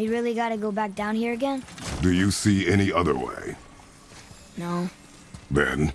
We really gotta go back down here again? Do you see any other way? No. Then,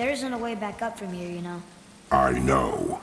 There isn't a way back up from here, you know. I know.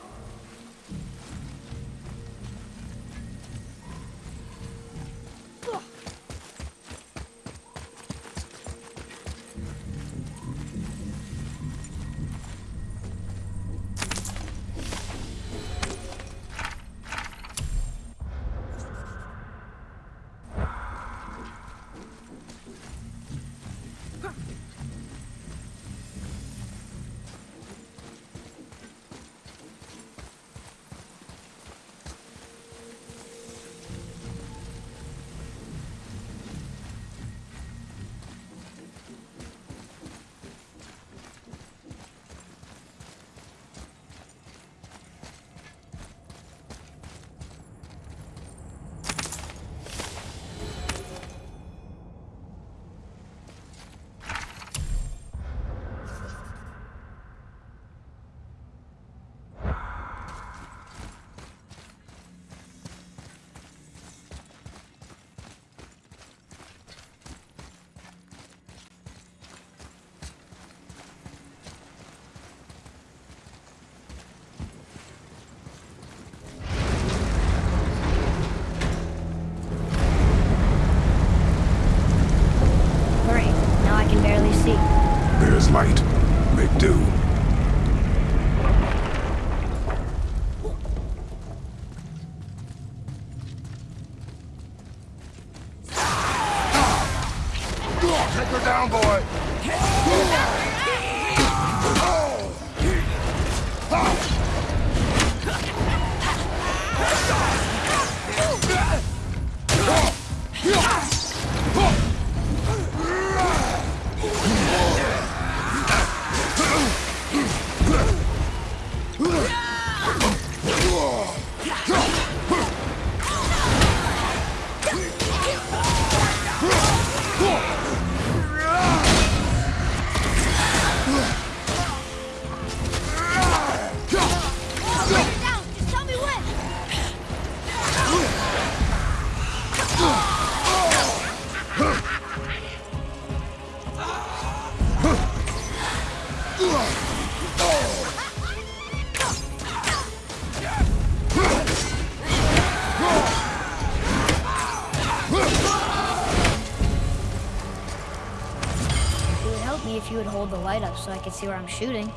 So I could see where I'm shooting.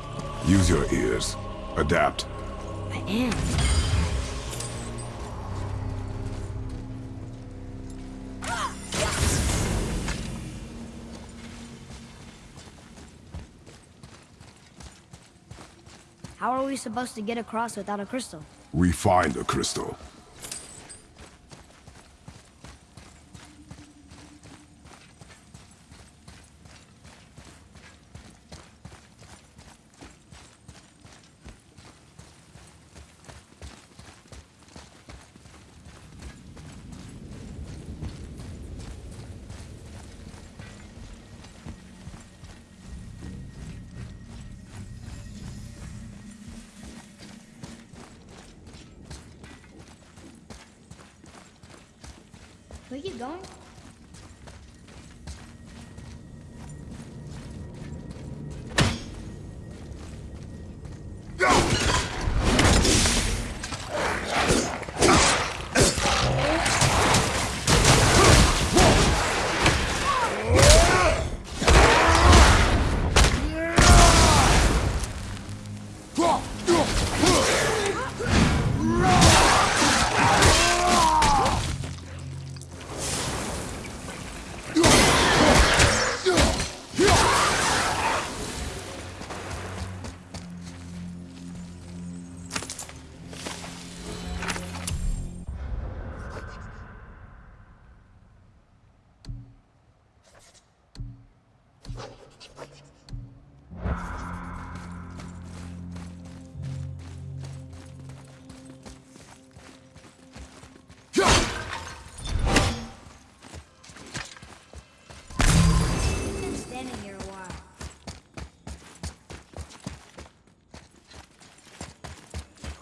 Use your ears. Adapt. I am. How are we supposed to get across without a crystal? We find a crystal.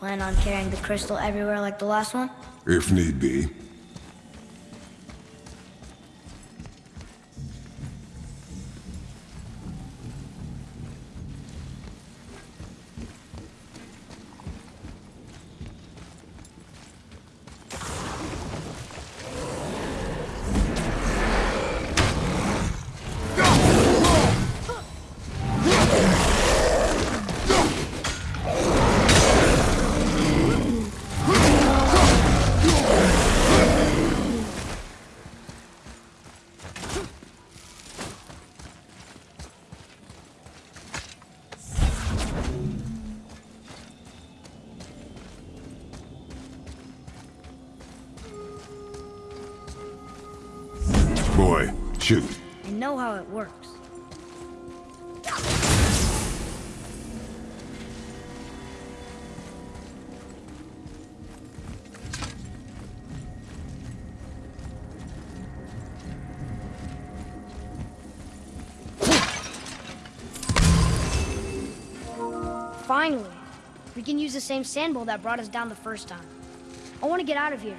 Plan on carrying the crystal everywhere like the last one? If need be. Know how it works. Finally, we can use the same sand bowl that brought us down the first time. I want to get out of here.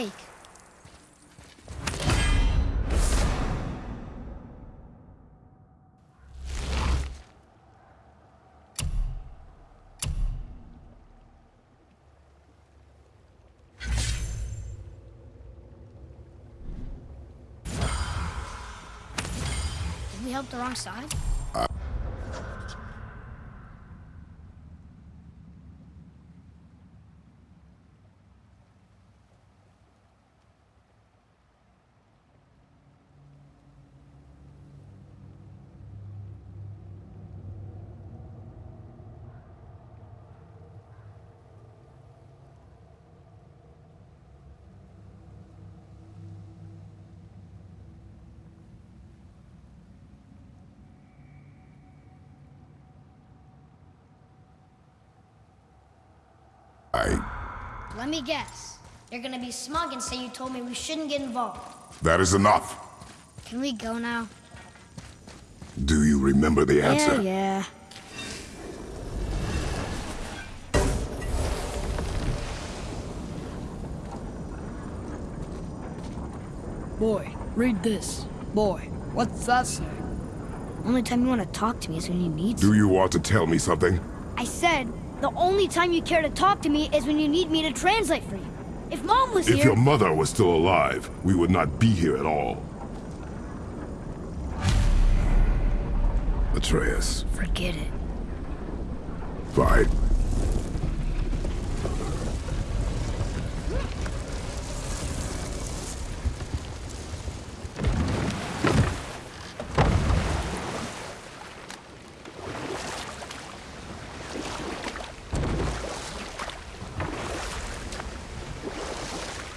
Mistake. Did we help the wrong side? I... Let me guess. You're gonna be smug and say you told me we shouldn't get involved. That is enough. Can we go now? Do you remember the answer? Yeah, yeah. Boy, read this. Boy, what's that say? Only time you want to talk to me is when you need to. Do you want to tell me something? I said, the only time you care to talk to me is when you need me to translate for you. If Mom was If here... If your mother was still alive, we would not be here at all. Atreus, Forget it. fine.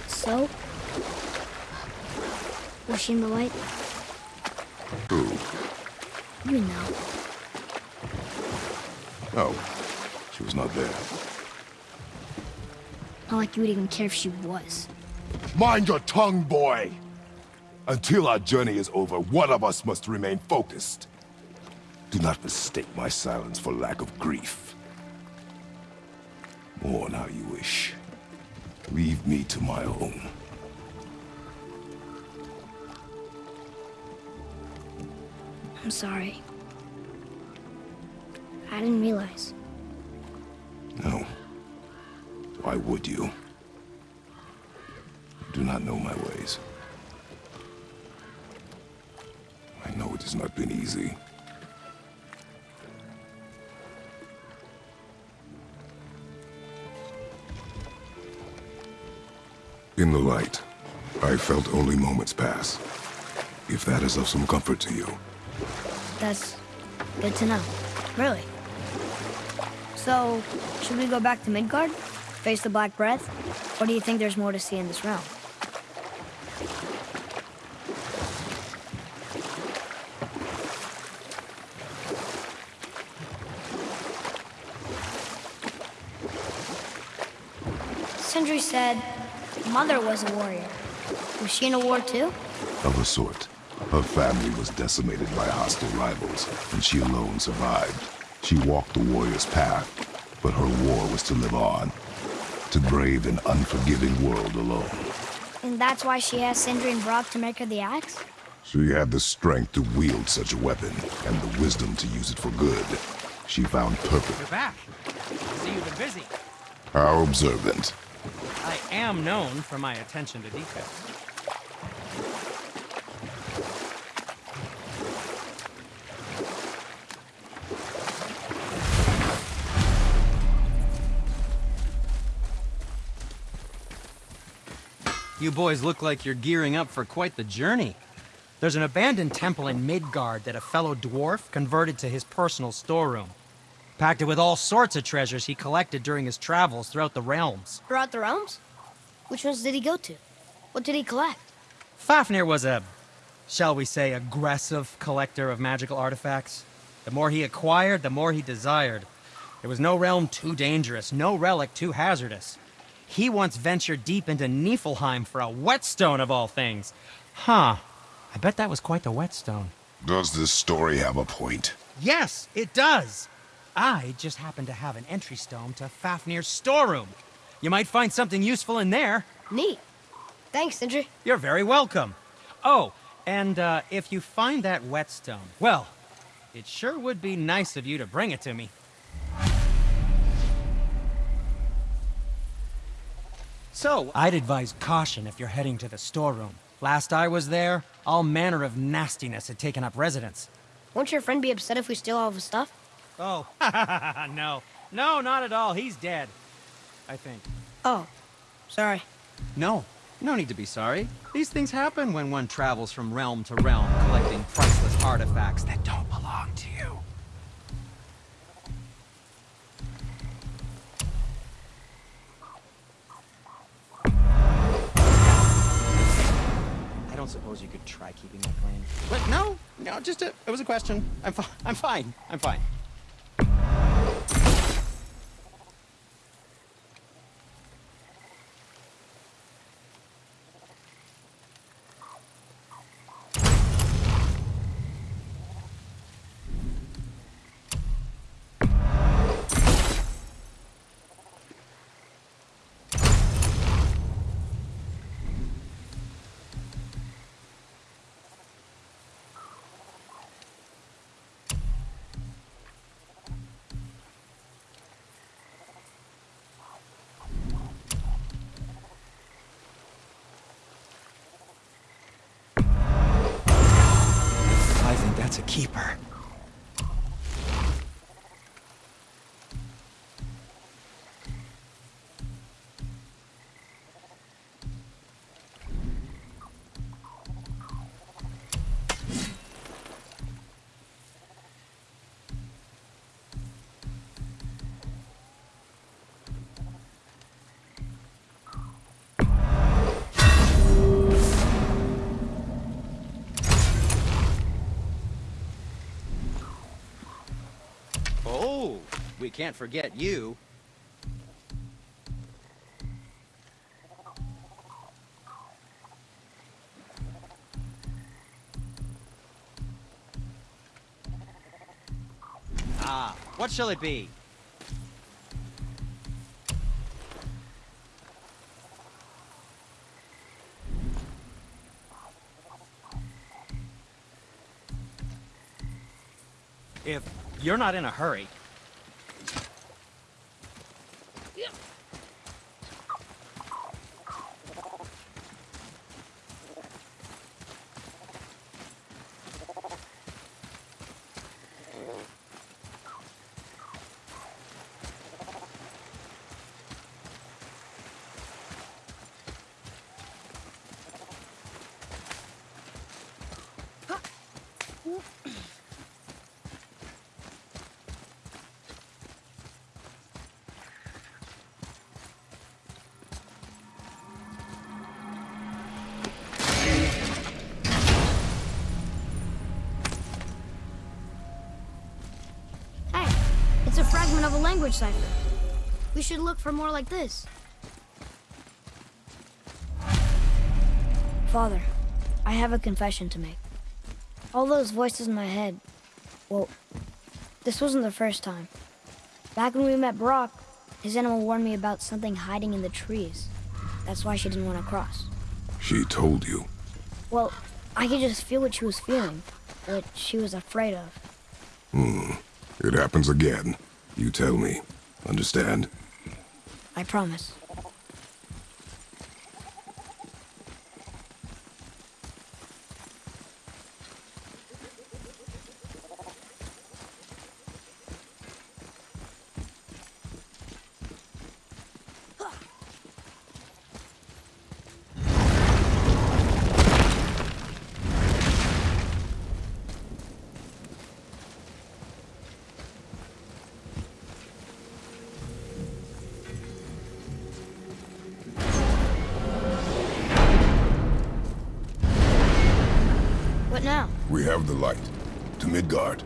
So? In the light? Who? You know. Oh, she was not there. Not like you would even care if she was. Mind your tongue, boy! Until our journey is over, one of us must remain focused. Do not mistake my silence for lack of grief. Mourn how you wish. Leave me to my own. I'm sorry. I didn't realize. No. Why would you? You do not know my ways. I know it has not been easy. In the light, I felt only moments pass. If that is of some comfort to you. That's good to know. Really. So, should we go back to Midgard? Face the Black Breath? Or do you think there's more to see in this realm? Sindri said Mother was a warrior. Was she in a war too? Of a sort. Her family was decimated by hostile rivals, and she alone survived. She walked the warrior's path, but her war was to live on. To brave an unforgiving world alone. And that's why she asked Sindri and Brok to make her the axe? She had the strength to wield such a weapon, and the wisdom to use it for good. She found purpose. You're back. I see you've been busy. How observant. I am known for my attention to detail. You boys look like you're gearing up for quite the journey. There's an abandoned temple in Midgard that a fellow dwarf converted to his personal storeroom. Packed it with all sorts of treasures he collected during his travels throughout the realms. Throughout the realms? Which ones did he go to? What did he collect? Fafnir was a, shall we say, aggressive collector of magical artifacts. The more he acquired, the more he desired. There was no realm too dangerous, no relic too hazardous. He once ventured deep into Niflheim for a whetstone of all things. Huh. I bet that was quite the whetstone. Does this story have a point? Yes, it does. I just happen to have an entry stone to Fafnir's storeroom. You might find something useful in there. Neat. Thanks, Sindri. You're very welcome. Oh, and uh, if you find that whetstone, well, it sure would be nice of you to bring it to me. So, I'd advise caution if you're heading to the storeroom. Last I was there, all manner of nastiness had taken up residence. Won't your friend be upset if we steal all of his stuff? Oh, no. No, not at all. He's dead. I think. Oh, sorry. No, no need to be sorry. These things happen when one travels from realm to realm, collecting priceless artifacts that don't belong to you. Suppose you could try keeping that clean. But no, no, just a, it was a question. I'm fine. I'm fine. I'm fine. I think that's a keeper. Can't forget you. Ah, what shall it be? If you're not in a hurry, language cipher. We should look for more like this. Father, I have a confession to make. All those voices in my head, well, this wasn't the first time. Back when we met Brok, his animal warned me about something hiding in the trees. That's why she didn't want to cross. She told you. Well, I could just feel what she was feeling, what she was afraid of. Hmm. It happens again. You tell me. Understand? I promise. Now? We have the light. To Midgard.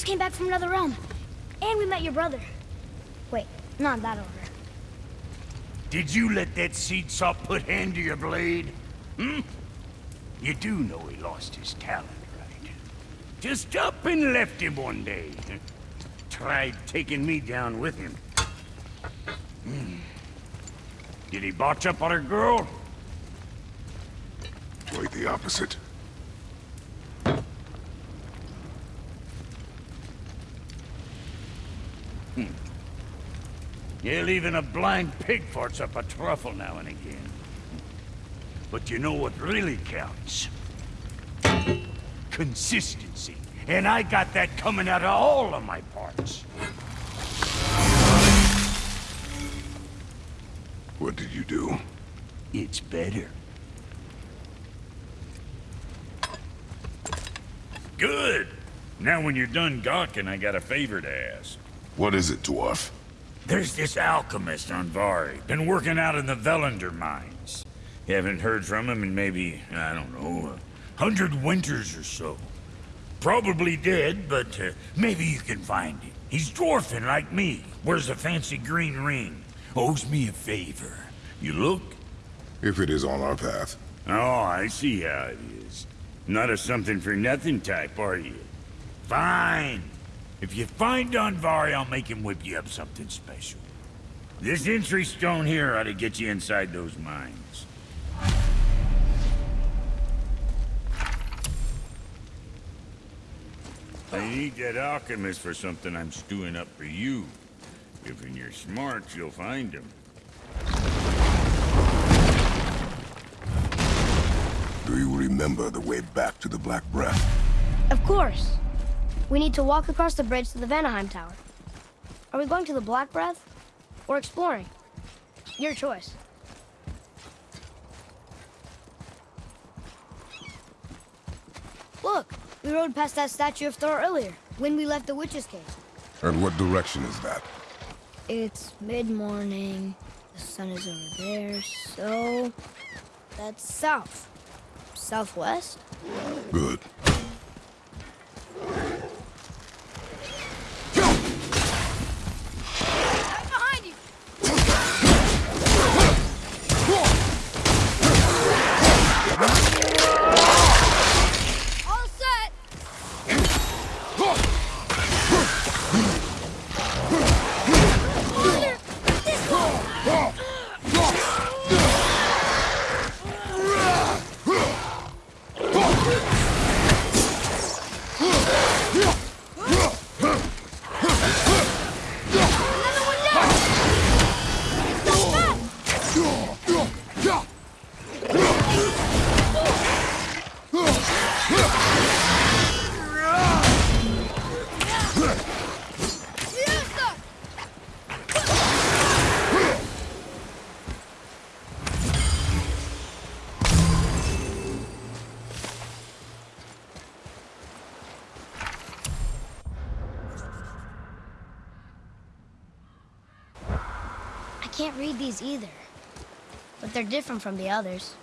Just came back from another realm. And we met your brother. Wait, not that order. Did you let that seed saw put hand to your blade? Hmm? You do know he lost his talent, right? Just up and left him one day. Tried taking me down with him. Hmm. Did he botch up on a girl? Quite the opposite. Yeah, even a blind pig farts up a truffle now and again. But you know what really counts? Consistency. And I got that coming out of all of my parts. What did you do? It's better. Good. Now when you're done gawking, I got a favor to ask. What is it, dwarf? There's this alchemist Andvari. Been working out in the Volunder mines. You Haven't heard from him in maybe, I don't know, a hundred winters or so. Probably dead, but uh, maybe you can find him. He's dwarfing like me. Wears a fancy green ring. Owes me a favor. You look? If it is on our path. Oh, I see how it is. Not a something-for-nothing type, are you? Fine. If you find Andvari, I'll make him whip you up something special. This entry stone here ought to get you inside those mines. I need that alchemist for something I'm stewing up for you. If in your smarts, you'll find him. Do you remember the way back to the Black Breath? Of course. We need to walk across the bridge to the Vanaheim Tower. Are we going to the Black Breath? or exploring. Your choice. Look, we rode past that statue of Thor earlier, when we left the witch's cave. And what direction is that? It's mid-morning, the sun is over there, so... That's south. Southwest? Good. Can't read these either. But they're different from the others.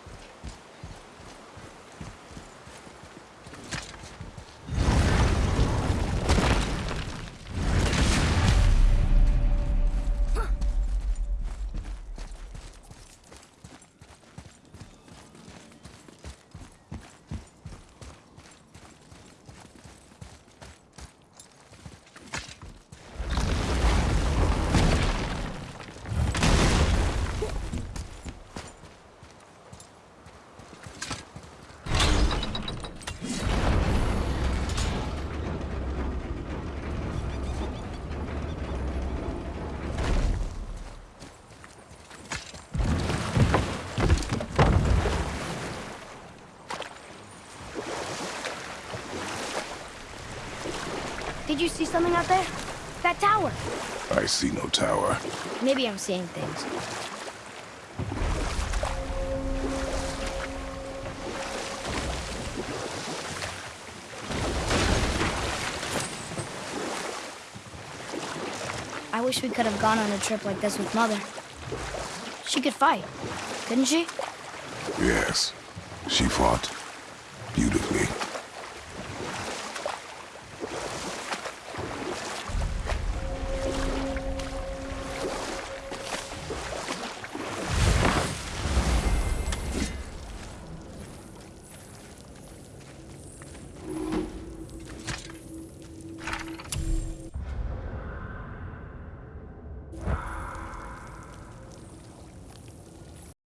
Did you see something out there? That tower. I see no tower. Maybe I'm seeing things. I wish we could have gone on a trip like this with Mother. She could fight, couldn't she? Yes. She fought. Beautifully.